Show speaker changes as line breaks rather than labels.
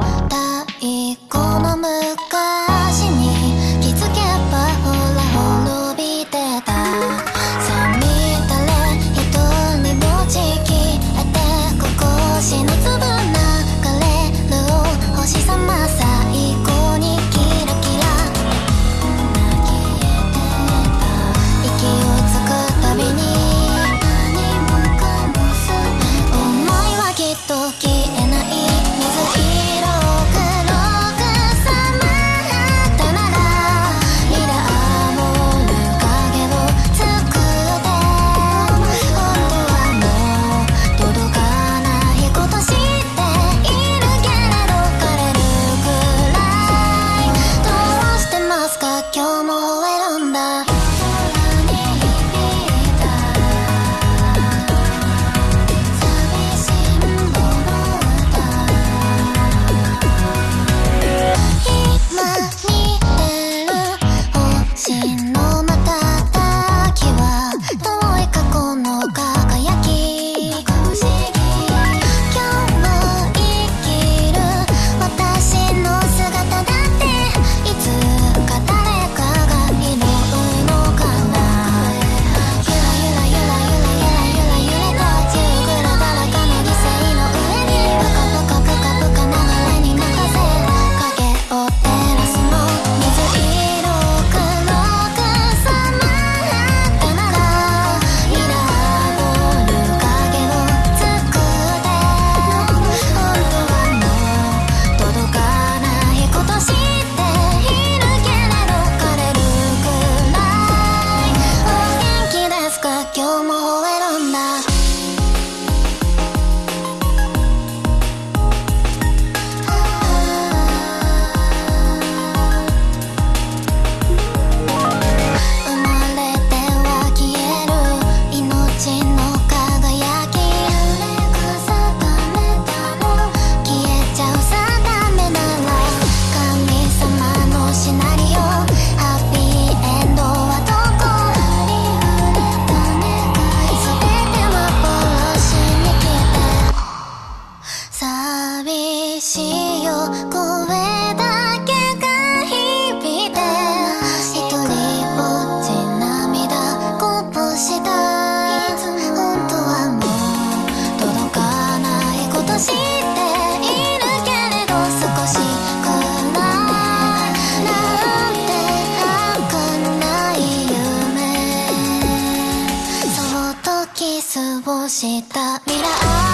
now「未来